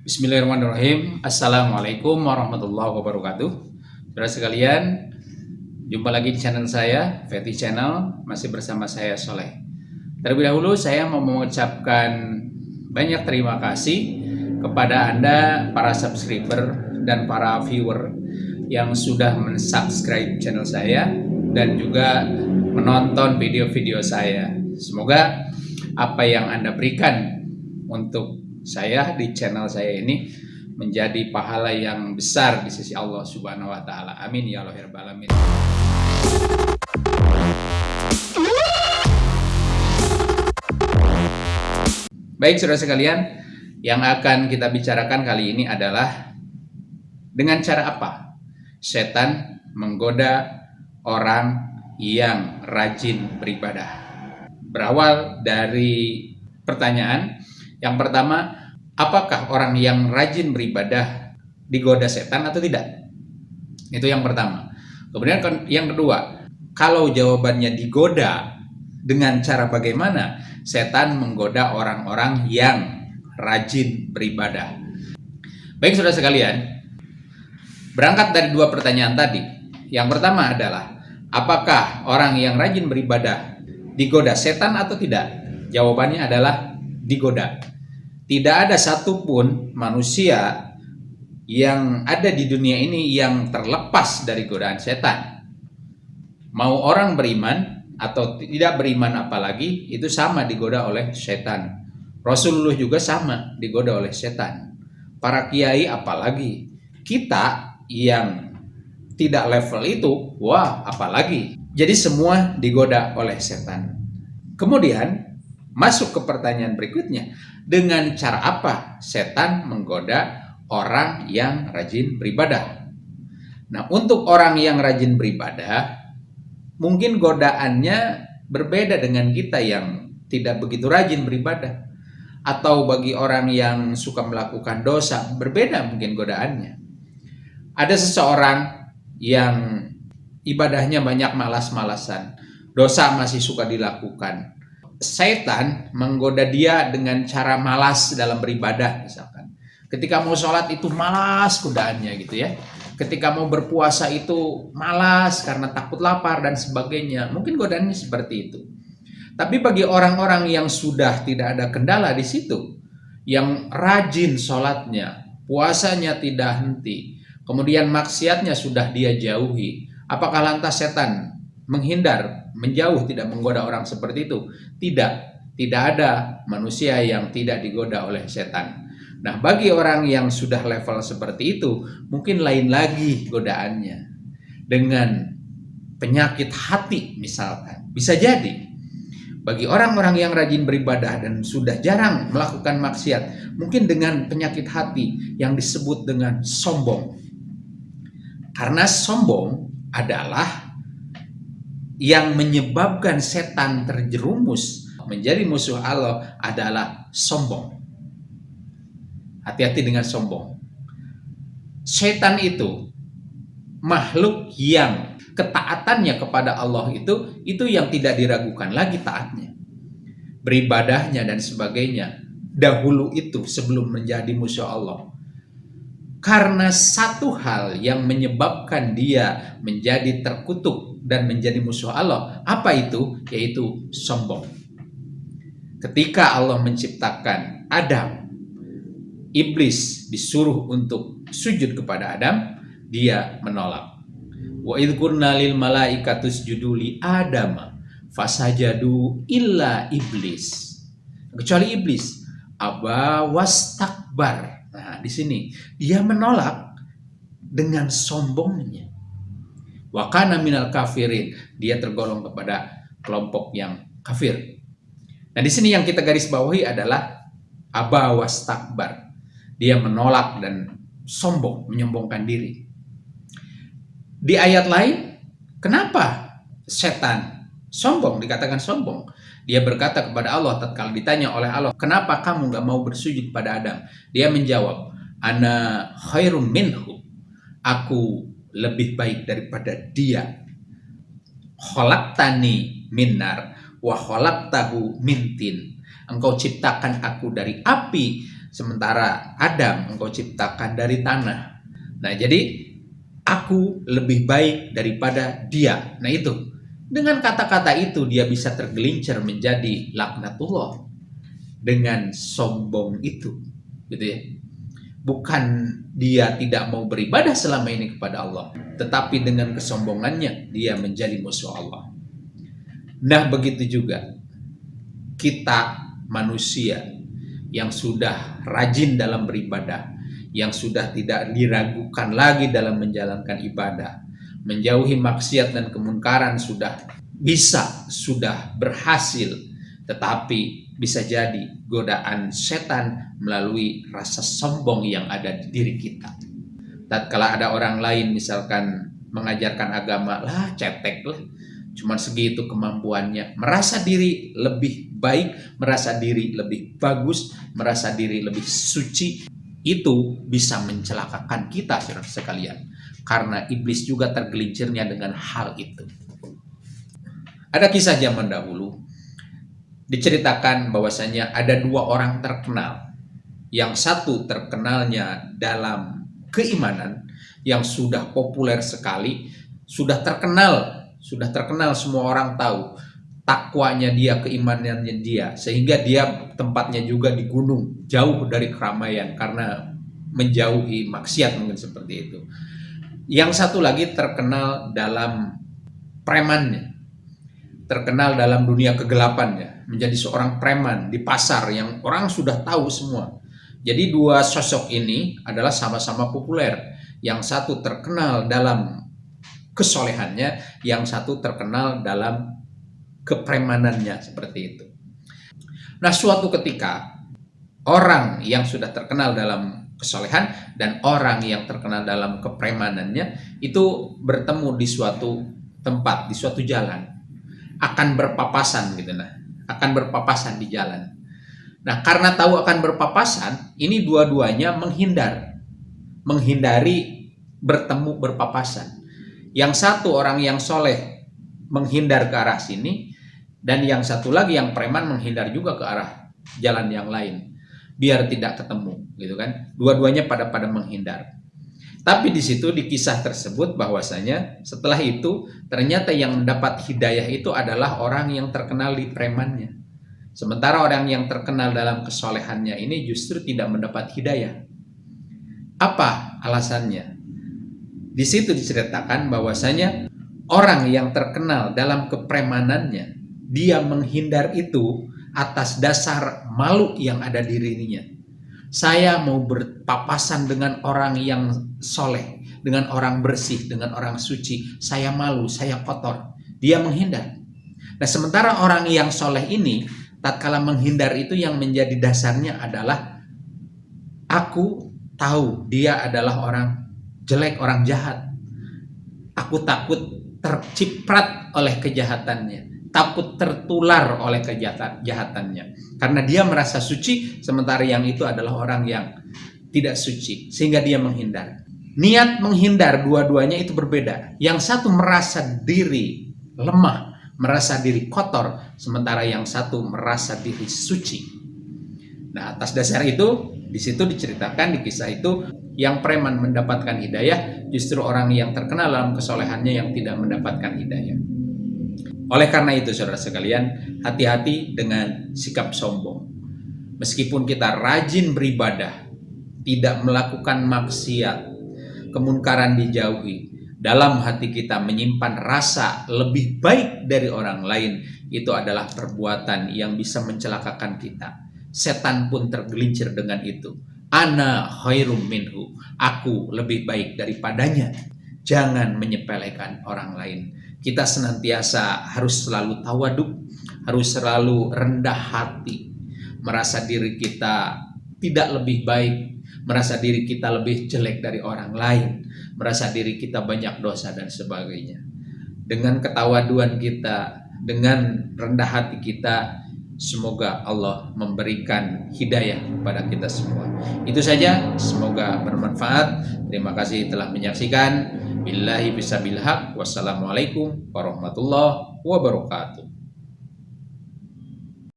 Bismillahirrahmanirrahim. Assalamualaikum warahmatullahi wabarakatuh. Saudara sekalian Jumpa lagi di channel saya Feti Channel. Masih bersama saya Soleh. Terlebih dahulu saya mau mengucapkan Banyak terima kasih Kepada Anda Para subscriber Dan para viewer Yang sudah mensubscribe channel saya Dan juga Menonton video-video saya. Semoga Apa yang Anda berikan Untuk saya di channel saya ini menjadi pahala yang besar di sisi Allah Subhanahu wa taala. Amin ya Allah ya alamin. Baik Saudara sekalian, yang akan kita bicarakan kali ini adalah dengan cara apa setan menggoda orang yang rajin beribadah. Berawal dari pertanyaan yang pertama, apakah orang yang rajin beribadah digoda setan atau tidak? Itu yang pertama. Kemudian yang kedua, kalau jawabannya digoda dengan cara bagaimana? Setan menggoda orang-orang yang rajin beribadah. Baik saudara sekalian, berangkat dari dua pertanyaan tadi. Yang pertama adalah, apakah orang yang rajin beribadah digoda setan atau tidak? Jawabannya adalah digoda. Tidak ada satupun manusia yang ada di dunia ini yang terlepas dari godaan setan. Mau orang beriman atau tidak beriman apalagi, itu sama digoda oleh setan. Rasulullah juga sama digoda oleh setan. Para kiai apalagi. Kita yang tidak level itu, wah apalagi. Jadi semua digoda oleh setan. Kemudian Masuk ke pertanyaan berikutnya. Dengan cara apa setan menggoda orang yang rajin beribadah? Nah, untuk orang yang rajin beribadah, mungkin godaannya berbeda dengan kita yang tidak begitu rajin beribadah. Atau bagi orang yang suka melakukan dosa, berbeda mungkin godaannya. Ada seseorang yang ibadahnya banyak malas-malasan, dosa masih suka dilakukan, setan menggoda dia dengan cara malas dalam beribadah misalkan. Ketika mau sholat itu malas kudaannya gitu ya. Ketika mau berpuasa itu malas karena takut lapar dan sebagainya. Mungkin godaannya seperti itu. Tapi bagi orang-orang yang sudah tidak ada kendala di situ, yang rajin sholatnya, puasanya tidak henti, kemudian maksiatnya sudah dia jauhi, apakah lantas setan menghindar, menjauh, tidak menggoda orang seperti itu. Tidak, tidak ada manusia yang tidak digoda oleh setan. Nah, bagi orang yang sudah level seperti itu, mungkin lain lagi godaannya. Dengan penyakit hati misalkan. Bisa jadi. Bagi orang-orang yang rajin beribadah dan sudah jarang melakukan maksiat, mungkin dengan penyakit hati yang disebut dengan sombong. Karena sombong adalah yang menyebabkan setan terjerumus menjadi musuh Allah adalah sombong. Hati-hati dengan sombong. Setan itu makhluk yang ketaatannya kepada Allah itu itu yang tidak diragukan lagi taatnya. Beribadahnya dan sebagainya dahulu itu sebelum menjadi musuh Allah. Karena satu hal yang menyebabkan dia menjadi terkutuk dan menjadi musuh Allah. Apa itu? Yaitu sombong. Ketika Allah menciptakan Adam, iblis disuruh untuk sujud kepada Adam, dia menolak. Wa idh qulna lil malaikatus juduli Adam fasajadu illa iblis. Kecuali iblis, aba wastakbar. Di sini dia menolak dengan sombongnya. Wakana minal kafirin. Dia tergolong kepada kelompok yang kafir. Nah di sini yang kita garis bawahi adalah abawas takbar. Dia menolak dan sombong, menyombongkan diri. Di ayat lain, kenapa setan sombong, dikatakan sombong? Dia berkata kepada Allah tatkala ditanya oleh Allah, kenapa kamu nggak mau bersujud kepada Adam? Dia menjawab, ana khairum minhu. Aku lebih baik daripada dia. tani minar wa tahu mintin. Engkau ciptakan aku dari api sementara Adam engkau ciptakan dari tanah. Nah, jadi aku lebih baik daripada dia. Nah, itu. Dengan kata-kata itu dia bisa tergelincir menjadi laknatullah dengan sombong itu, gitu ya. Bukan dia tidak mau beribadah selama ini kepada Allah, tetapi dengan kesombongannya dia menjadi musuh Allah. Nah, begitu juga kita manusia yang sudah rajin dalam beribadah, yang sudah tidak diragukan lagi dalam menjalankan ibadah, menjauhi maksiat dan kemungkaran sudah bisa, sudah berhasil, tetapi bisa jadi godaan setan melalui rasa sombong yang ada di diri kita. Tatkala ada orang lain misalkan mengajarkan agama, lah cetek lah, cuma segitu kemampuannya, merasa diri lebih baik, merasa diri lebih bagus, merasa diri lebih suci, itu bisa mencelakakan kita sekalian. Karena iblis juga tergelincirnya dengan hal itu. Ada kisah zaman dahulu, diceritakan bahwasanya ada dua orang terkenal. Yang satu terkenalnya dalam keimanan yang sudah populer sekali, sudah terkenal, sudah terkenal semua orang tahu takwanya dia, keimanannya dia, sehingga dia tempatnya juga di gunung, jauh dari keramaian karena menjauhi maksiat mungkin seperti itu. Yang satu lagi terkenal dalam premannya, terkenal dalam dunia kegelapannya, menjadi seorang preman di pasar yang orang sudah tahu semua. Jadi dua sosok ini adalah sama-sama populer. Yang satu terkenal dalam kesolehannya, yang satu terkenal dalam kepremanannya seperti itu. Nah suatu ketika orang yang sudah terkenal dalam kesolehan dan orang yang terkenal dalam kepremanannya itu bertemu di suatu tempat, di suatu jalan akan berpapasan gitu nah akan berpapasan di jalan. Nah, karena tahu akan berpapasan, ini dua-duanya menghindar. Menghindari bertemu berpapasan. Yang satu orang yang soleh menghindar ke arah sini, dan yang satu lagi yang preman menghindar juga ke arah jalan yang lain. Biar tidak ketemu, gitu kan. Dua-duanya pada pada menghindar. Tapi di situ di kisah tersebut bahwasanya setelah itu ternyata yang mendapat hidayah itu adalah orang yang terkenal di premannya. Sementara orang yang terkenal dalam kesolehannya ini justru tidak mendapat hidayah. Apa alasannya? Di situ diceritakan bahwasanya orang yang terkenal dalam kepremanannya, dia menghindar itu atas dasar malu yang ada di dirinya saya mau berpapasan dengan orang yang soleh, dengan orang bersih, dengan orang suci. Saya malu, saya kotor. Dia menghindar. Nah sementara orang yang soleh ini, tatkala menghindar itu yang menjadi dasarnya adalah aku tahu dia adalah orang jelek, orang jahat. Aku takut terciprat oleh kejahatannya takut tertular oleh kejahatannya. Karena dia merasa suci, sementara yang itu adalah orang yang tidak suci. Sehingga dia menghindar. Niat menghindar dua-duanya itu berbeda. Yang satu merasa diri lemah, merasa diri kotor, sementara yang satu merasa diri suci. Nah, atas dasar itu, di situ diceritakan di kisah itu, yang preman mendapatkan hidayah, justru orang yang terkenal dalam kesolehannya yang tidak mendapatkan hidayah. Oleh karena itu saudara sekalian, hati-hati dengan sikap sombong. Meskipun kita rajin beribadah, tidak melakukan maksiat, kemunkaran dijauhi, dalam hati kita menyimpan rasa lebih baik dari orang lain, itu adalah perbuatan yang bisa mencelakakan kita. Setan pun tergelincir dengan itu. Ana khairum minhu. Aku lebih baik daripadanya. Jangan menyepelekan orang lain kita senantiasa harus selalu tawaduk, harus selalu rendah hati, merasa diri kita tidak lebih baik, merasa diri kita lebih jelek dari orang lain, merasa diri kita banyak dosa dan sebagainya. Dengan ketawaduan kita, dengan rendah hati kita, semoga Allah memberikan hidayah kepada kita semua. Itu saja, semoga bermanfaat. Terima kasih telah menyaksikan. Billahi bisabil haq. Wassalamualaikum warahmatullahi wabarakatuh.